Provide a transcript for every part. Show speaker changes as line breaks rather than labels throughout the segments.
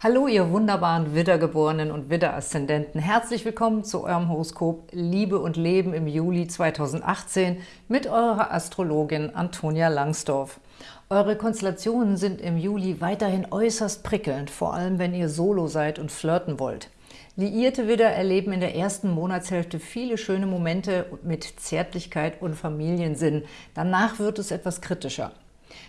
Hallo, ihr wunderbaren Widdergeborenen und Widderaszendenten. Herzlich willkommen zu eurem Horoskop Liebe und Leben im Juli 2018 mit eurer Astrologin Antonia Langsdorf. Eure Konstellationen sind im Juli weiterhin äußerst prickelnd, vor allem wenn ihr solo seid und flirten wollt. Liierte Widder erleben in der ersten Monatshälfte viele schöne Momente mit Zärtlichkeit und Familiensinn. Danach wird es etwas kritischer.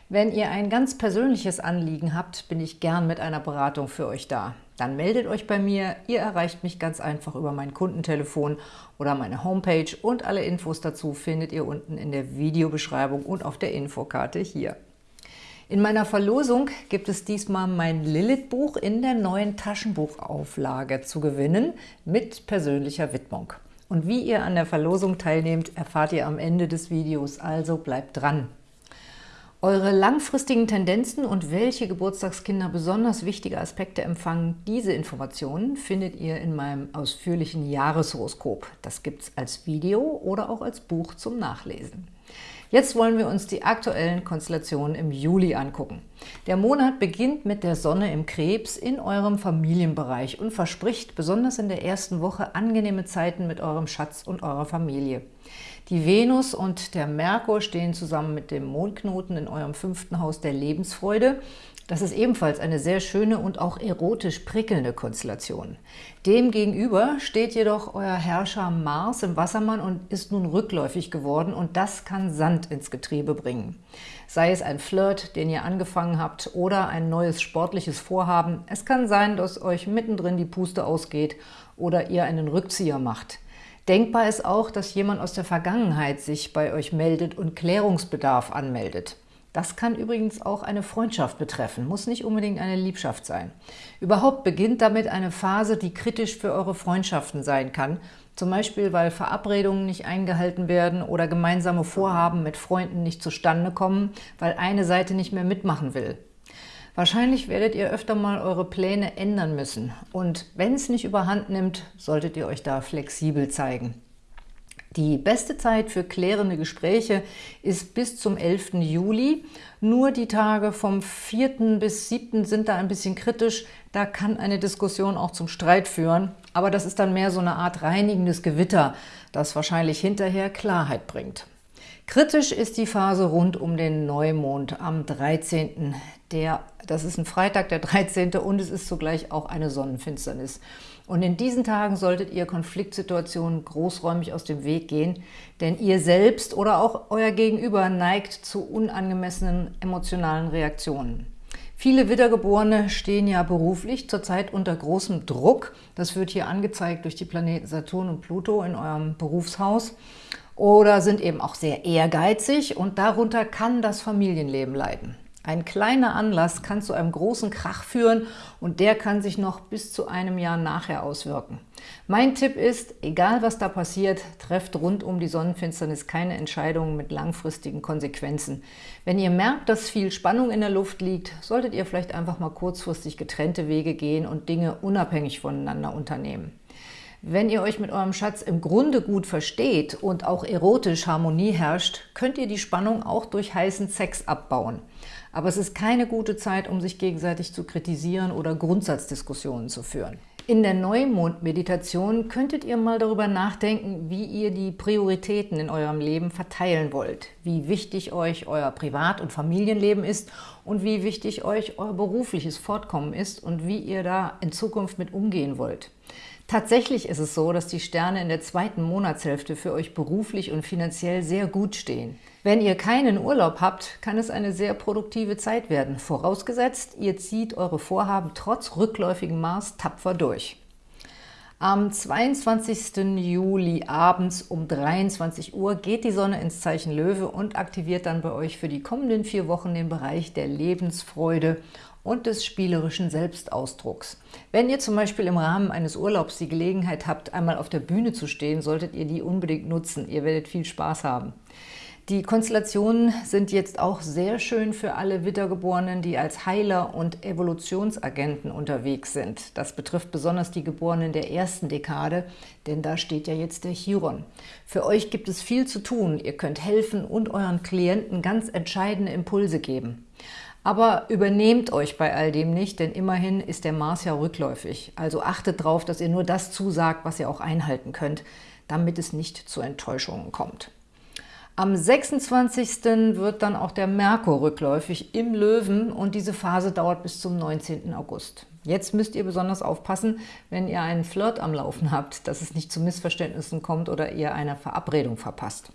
Wenn ihr ein ganz persönliches Anliegen habt, bin ich gern mit einer Beratung für euch da. Dann meldet euch bei mir. Ihr erreicht mich ganz einfach über mein Kundentelefon oder meine Homepage und alle Infos dazu findet ihr unten in der Videobeschreibung und auf der Infokarte hier. In meiner Verlosung gibt es diesmal mein Lilith-Buch in der neuen Taschenbuchauflage zu gewinnen mit persönlicher Widmung. Und wie ihr an der Verlosung teilnehmt, erfahrt ihr am Ende des Videos, also bleibt dran! Eure langfristigen Tendenzen und welche Geburtstagskinder besonders wichtige Aspekte empfangen, diese Informationen findet ihr in meinem ausführlichen Jahreshoroskop. Das gibt es als Video oder auch als Buch zum Nachlesen. Jetzt wollen wir uns die aktuellen Konstellationen im Juli angucken. Der Monat beginnt mit der Sonne im Krebs in eurem Familienbereich und verspricht besonders in der ersten Woche angenehme Zeiten mit eurem Schatz und eurer Familie. Die Venus und der Merkur stehen zusammen mit dem Mondknoten in eurem fünften Haus der Lebensfreude. Das ist ebenfalls eine sehr schöne und auch erotisch prickelnde Konstellation. Demgegenüber steht jedoch euer Herrscher Mars im Wassermann und ist nun rückläufig geworden und das kann Sand ins Getriebe bringen. Sei es ein Flirt, den ihr angefangen habt, oder ein neues sportliches Vorhaben. Es kann sein, dass euch mittendrin die Puste ausgeht oder ihr einen Rückzieher macht. Denkbar ist auch, dass jemand aus der Vergangenheit sich bei euch meldet und Klärungsbedarf anmeldet. Das kann übrigens auch eine Freundschaft betreffen, muss nicht unbedingt eine Liebschaft sein. Überhaupt beginnt damit eine Phase, die kritisch für eure Freundschaften sein kann, zum Beispiel, weil Verabredungen nicht eingehalten werden oder gemeinsame Vorhaben mit Freunden nicht zustande kommen, weil eine Seite nicht mehr mitmachen will. Wahrscheinlich werdet ihr öfter mal eure Pläne ändern müssen. Und wenn es nicht überhand nimmt, solltet ihr euch da flexibel zeigen. Die beste Zeit für klärende Gespräche ist bis zum 11. Juli. Nur die Tage vom 4. bis 7. sind da ein bisschen kritisch. Da kann eine Diskussion auch zum Streit führen. Aber das ist dann mehr so eine Art reinigendes Gewitter, das wahrscheinlich hinterher Klarheit bringt. Kritisch ist die Phase rund um den Neumond am 13. Der, das ist ein Freitag, der 13. und es ist zugleich auch eine Sonnenfinsternis. Und in diesen Tagen solltet ihr Konfliktsituationen großräumig aus dem Weg gehen, denn ihr selbst oder auch euer Gegenüber neigt zu unangemessenen emotionalen Reaktionen. Viele Wiedergeborene stehen ja beruflich zurzeit unter großem Druck. Das wird hier angezeigt durch die Planeten Saturn und Pluto in eurem Berufshaus oder sind eben auch sehr ehrgeizig und darunter kann das Familienleben leiden. Ein kleiner Anlass kann zu einem großen Krach führen und der kann sich noch bis zu einem Jahr nachher auswirken. Mein Tipp ist, egal was da passiert, trefft rund um die Sonnenfinsternis keine Entscheidungen mit langfristigen Konsequenzen. Wenn ihr merkt, dass viel Spannung in der Luft liegt, solltet ihr vielleicht einfach mal kurzfristig getrennte Wege gehen und Dinge unabhängig voneinander unternehmen. Wenn ihr euch mit eurem Schatz im Grunde gut versteht und auch erotisch Harmonie herrscht, könnt ihr die Spannung auch durch heißen Sex abbauen. Aber es ist keine gute Zeit, um sich gegenseitig zu kritisieren oder Grundsatzdiskussionen zu führen. In der Neumond-Meditation könntet ihr mal darüber nachdenken, wie ihr die Prioritäten in eurem Leben verteilen wollt, wie wichtig euch euer Privat- und Familienleben ist und wie wichtig euch euer berufliches Fortkommen ist und wie ihr da in Zukunft mit umgehen wollt. Tatsächlich ist es so, dass die Sterne in der zweiten Monatshälfte für euch beruflich und finanziell sehr gut stehen. Wenn ihr keinen Urlaub habt, kann es eine sehr produktive Zeit werden, vorausgesetzt, ihr zieht eure Vorhaben trotz rückläufigem Mars tapfer durch. Am 22. Juli abends um 23 Uhr geht die Sonne ins Zeichen Löwe und aktiviert dann bei euch für die kommenden vier Wochen den Bereich der Lebensfreude und des spielerischen Selbstausdrucks. Wenn ihr zum Beispiel im Rahmen eines Urlaubs die Gelegenheit habt, einmal auf der Bühne zu stehen, solltet ihr die unbedingt nutzen. Ihr werdet viel Spaß haben. Die Konstellationen sind jetzt auch sehr schön für alle Wittergeborenen, die als Heiler und Evolutionsagenten unterwegs sind. Das betrifft besonders die Geborenen der ersten Dekade, denn da steht ja jetzt der Chiron. Für euch gibt es viel zu tun. Ihr könnt helfen und euren Klienten ganz entscheidende Impulse geben. Aber übernehmt euch bei all dem nicht, denn immerhin ist der Mars ja rückläufig. Also achtet darauf, dass ihr nur das zusagt, was ihr auch einhalten könnt, damit es nicht zu Enttäuschungen kommt. Am 26. wird dann auch der Merkur rückläufig im Löwen und diese Phase dauert bis zum 19. August. Jetzt müsst ihr besonders aufpassen, wenn ihr einen Flirt am Laufen habt, dass es nicht zu Missverständnissen kommt oder ihr eine Verabredung verpasst.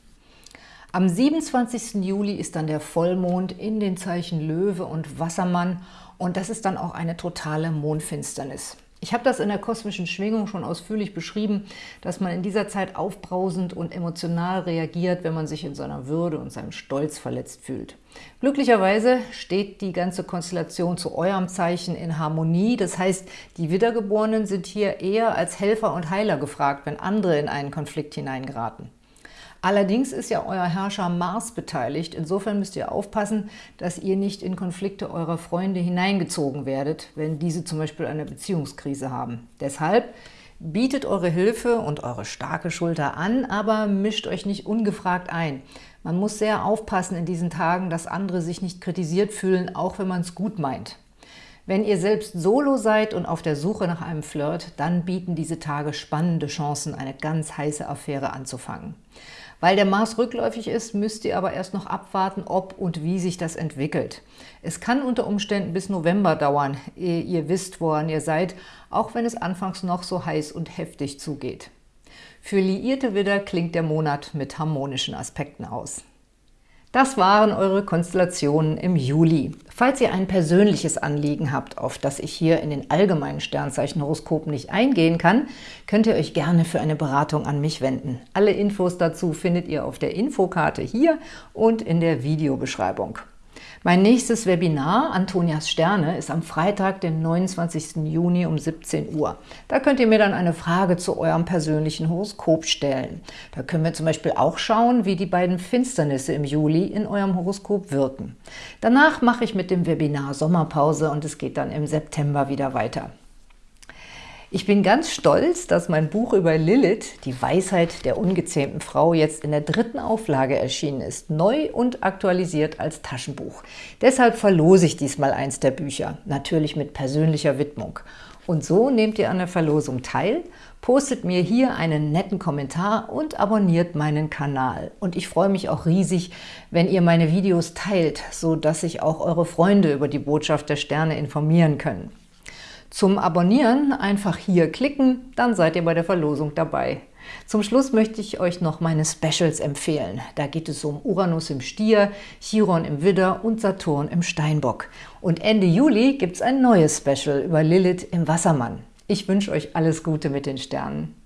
Am 27. Juli ist dann der Vollmond in den Zeichen Löwe und Wassermann und das ist dann auch eine totale Mondfinsternis. Ich habe das in der kosmischen Schwingung schon ausführlich beschrieben, dass man in dieser Zeit aufbrausend und emotional reagiert, wenn man sich in seiner Würde und seinem Stolz verletzt fühlt. Glücklicherweise steht die ganze Konstellation zu eurem Zeichen in Harmonie. Das heißt, die Wiedergeborenen sind hier eher als Helfer und Heiler gefragt, wenn andere in einen Konflikt hineingeraten. Allerdings ist ja euer Herrscher Mars beteiligt. Insofern müsst ihr aufpassen, dass ihr nicht in Konflikte eurer Freunde hineingezogen werdet, wenn diese zum Beispiel eine Beziehungskrise haben. Deshalb bietet eure Hilfe und eure starke Schulter an, aber mischt euch nicht ungefragt ein. Man muss sehr aufpassen in diesen Tagen, dass andere sich nicht kritisiert fühlen, auch wenn man es gut meint. Wenn ihr selbst solo seid und auf der Suche nach einem Flirt, dann bieten diese Tage spannende Chancen, eine ganz heiße Affäre anzufangen. Weil der Mars rückläufig ist, müsst ihr aber erst noch abwarten, ob und wie sich das entwickelt. Es kann unter Umständen bis November dauern, ehe ihr wisst, woran ihr seid, auch wenn es anfangs noch so heiß und heftig zugeht. Für liierte Widder klingt der Monat mit harmonischen Aspekten aus. Das waren eure Konstellationen im Juli. Falls ihr ein persönliches Anliegen habt, auf das ich hier in den allgemeinen Sternzeichenhoroskopen nicht eingehen kann, könnt ihr euch gerne für eine Beratung an mich wenden. Alle Infos dazu findet ihr auf der Infokarte hier und in der Videobeschreibung. Mein nächstes Webinar, Antonias Sterne, ist am Freitag, den 29. Juni um 17 Uhr. Da könnt ihr mir dann eine Frage zu eurem persönlichen Horoskop stellen. Da können wir zum Beispiel auch schauen, wie die beiden Finsternisse im Juli in eurem Horoskop wirken. Danach mache ich mit dem Webinar Sommerpause und es geht dann im September wieder weiter. Ich bin ganz stolz, dass mein Buch über Lilith, die Weisheit der ungezähmten Frau, jetzt in der dritten Auflage erschienen ist, neu und aktualisiert als Taschenbuch. Deshalb verlose ich diesmal eins der Bücher, natürlich mit persönlicher Widmung. Und so nehmt ihr an der Verlosung teil, postet mir hier einen netten Kommentar und abonniert meinen Kanal. Und ich freue mich auch riesig, wenn ihr meine Videos teilt, so dass sich auch eure Freunde über die Botschaft der Sterne informieren können. Zum Abonnieren einfach hier klicken, dann seid ihr bei der Verlosung dabei. Zum Schluss möchte ich euch noch meine Specials empfehlen. Da geht es um Uranus im Stier, Chiron im Widder und Saturn im Steinbock. Und Ende Juli gibt es ein neues Special über Lilith im Wassermann. Ich wünsche euch alles Gute mit den Sternen.